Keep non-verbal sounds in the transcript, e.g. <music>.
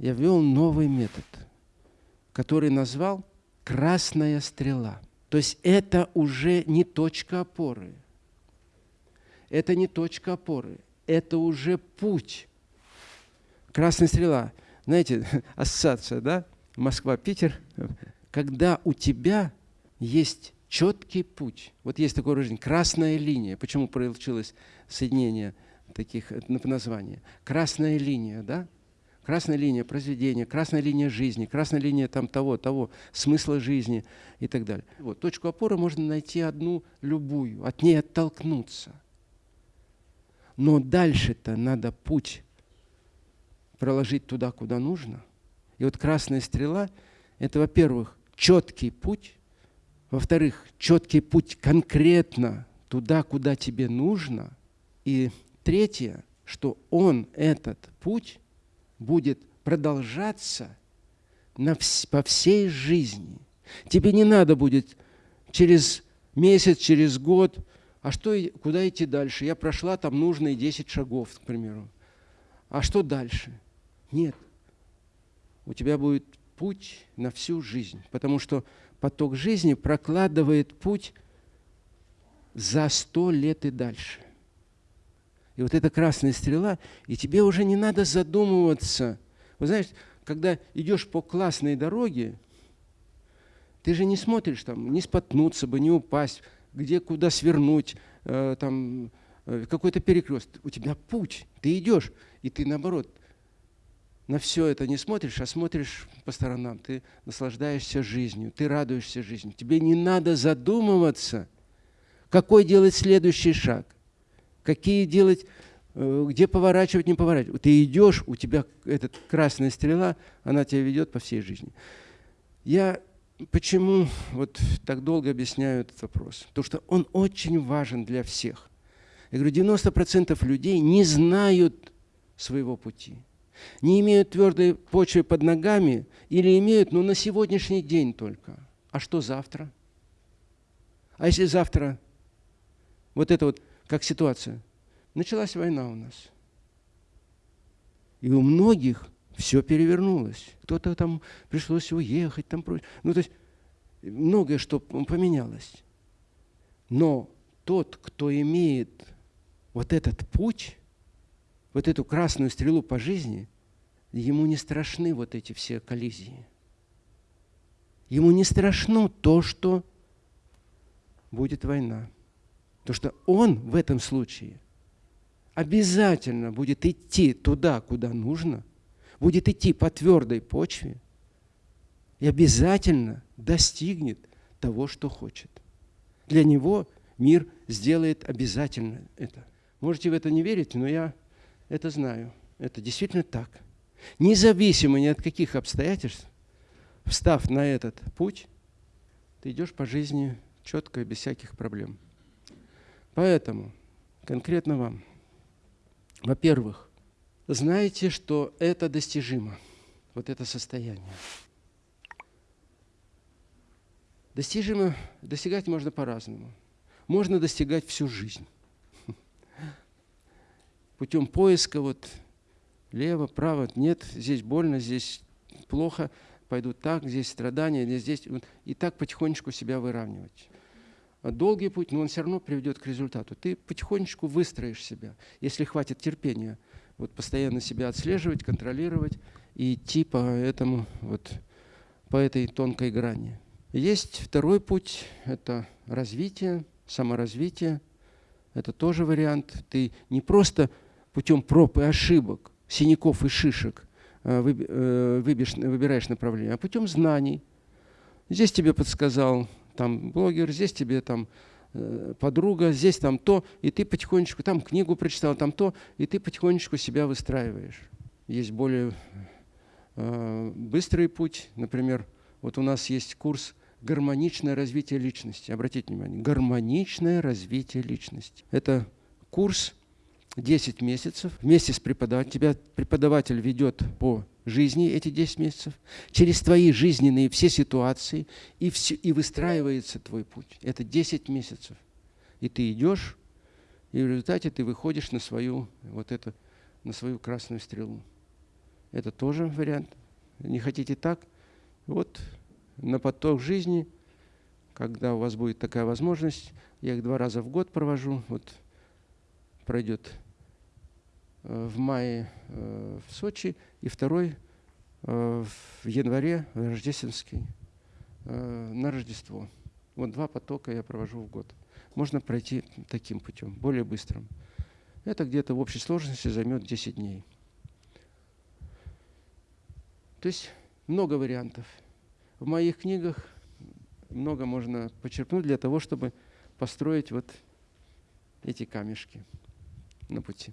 я ввел новый метод, который назвал «красная стрела». То есть это уже не точка опоры. Это не точка опоры. Это уже путь. Красная стрела. Знаете, <laughs> ассоциация, да? Москва, Питер. Когда у тебя есть четкий путь. Вот есть такое выражение «красная линия». Почему получилось соединение таких названий? Красная линия, да? Красная линия произведения, красная линия жизни, красная линия там того, того, смысла жизни и так далее. Вот, точку опоры можно найти одну, любую, от ней оттолкнуться. Но дальше-то надо путь проложить туда, куда нужно. И вот красная стрела – это, во-первых, четкий путь, во-вторых, четкий путь конкретно туда, куда тебе нужно. И третье, что он, этот путь, будет продолжаться на по всей жизни. Тебе не надо будет через месяц, через год, а что, куда идти дальше? Я прошла там нужные 10 шагов, к примеру. А что дальше? Нет. У тебя будет путь на всю жизнь, потому что поток жизни прокладывает путь за сто лет и дальше. И вот эта красная стрела, и тебе уже не надо задумываться. Вы знаете, когда идешь по классной дороге, ты же не смотришь там, не споткнуться бы, не упасть, где куда свернуть, э, там э, какой-то перекрест. У тебя путь, ты идешь, и ты наоборот на все это не смотришь, а смотришь по сторонам. Ты наслаждаешься жизнью, ты радуешься жизни. Тебе не надо задумываться, какой делать следующий шаг, какие делать, э, где поворачивать, не поворачивать. Ты идешь, у тебя эта красная стрела, она тебя ведет по всей жизни. Я почему вот так долго объясняю этот вопрос? Потому что он очень важен для всех. Я говорю, 90% людей не знают своего пути не имеют твердой почвы под ногами или имеют, ну, на сегодняшний день только. А что завтра? А если завтра вот это вот, как ситуация, началась война у нас. И у многих все перевернулось. Кто-то там пришлось уехать, там Ну, то есть многое что поменялось. Но тот, кто имеет вот этот путь, вот эту красную стрелу по жизни, ему не страшны вот эти все коллизии. Ему не страшно то, что будет война. То, что он в этом случае обязательно будет идти туда, куда нужно, будет идти по твердой почве и обязательно достигнет того, что хочет. Для него мир сделает обязательно это. Можете в это не верить, но я это знаю. Это действительно так. Независимо ни от каких обстоятельств, встав на этот путь, ты идешь по жизни четко и без всяких проблем. Поэтому конкретно вам, во-первых, знаете, что это достижимо, вот это состояние. Достижимо, достигать можно по-разному. Можно достигать всю жизнь <laughs> путем поиска вот лево, право, нет, здесь больно, здесь плохо, пойду так, здесь страдания, здесь, и так потихонечку себя выравнивать. Долгий путь, но он все равно приведет к результату. Ты потихонечку выстроишь себя, если хватит терпения, вот постоянно себя отслеживать, контролировать и идти по этому вот по этой тонкой грани. Есть второй путь, это развитие, саморазвитие. Это тоже вариант. Ты не просто путем проб и ошибок, синяков и шишек э, э, выбираешь направление, а путем знаний. Здесь тебе подсказал там блогер, здесь тебе там э, подруга, здесь там то, и ты потихонечку, там книгу прочитал, там то, и ты потихонечку себя выстраиваешь. Есть более быстрый путь, например, вот у нас есть курс «Гармоничное развитие личности». Обратите внимание, гармоничное развитие личности. Это курс, 10 месяцев вместе с преподавателем. Тебя преподаватель ведет по жизни эти 10 месяцев, через твои жизненные все ситуации, и, все, и выстраивается твой путь. Это 10 месяцев. И ты идешь, и в результате ты выходишь на свою, вот это, на свою красную стрелу. Это тоже вариант. Не хотите так? Вот на поток жизни, когда у вас будет такая возможность, я их два раза в год провожу. Вот пройдет в мае э, в Сочи и второй э, в январе рождественский на Рождество. Вот два потока я провожу в год. Можно пройти таким путем, более быстрым. Это где-то в общей сложности займет 10 дней. То есть много вариантов. В моих книгах много можно почерпнуть для того, чтобы построить вот эти камешки на пути.